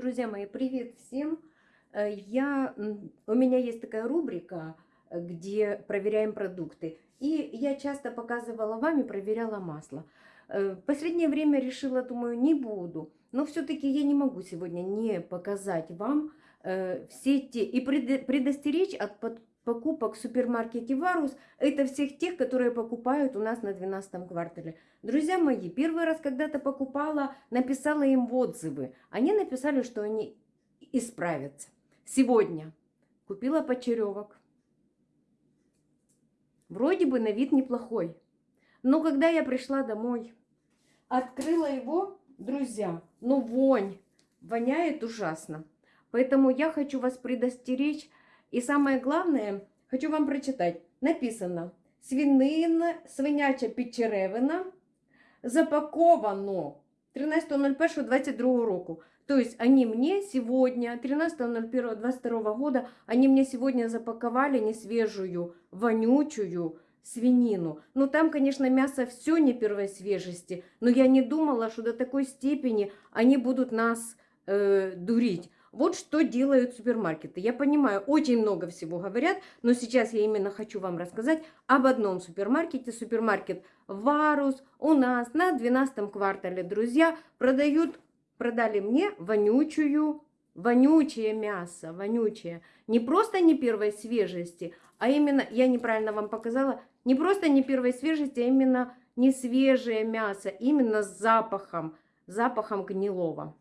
Друзья мои, привет всем! Э, Я, у меня есть такая рубрика, э, где проверяем продукты. И я часто показывала вам и проверяла масло. Э, последнее время решила, думаю, не буду. Но все-таки я не могу сегодня не показать вам все те и предостеречь от покупок в супермаркете Варус. Это всех тех, которые покупают у нас на 12 квартале. Друзья мои, первый раз когда-то покупала, написала им отзывы. Они написали, что они исправятся. Сегодня купила почеревок. Вроде бы на вид неплохой. Но когда я пришла домой, открыла его, друзья, ну вонь, воняет ужасно. Поэтому я хочу вас предостеречь. И самое главное, хочу вам прочитать. Написано, свинина, свиняча підчеревина запаковано 13.01.22 року. То есть они мне сегодня, 13.01.22 года, они мне сегодня запаковали несвежую, вонючую свинину. Ну там, конечно, мясо все не первой свежести, но я не думала, что до такой степени они будут нас э, дурить. Вот что делают супермаркеты. Я понимаю, очень много всего говорят, но сейчас я именно хочу вам рассказать об одном супермаркете. Супермаркет Варус у нас на 12 квартале, друзья, продают, продали мне вонючую, вонючее мясо, вонючее. Не просто не первой свежести, а именно, я неправильно вам показала, не просто не первой свежести, а именно не свежее мясо, именно с запахом, запахом гнилого.